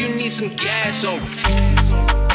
you need some gas on.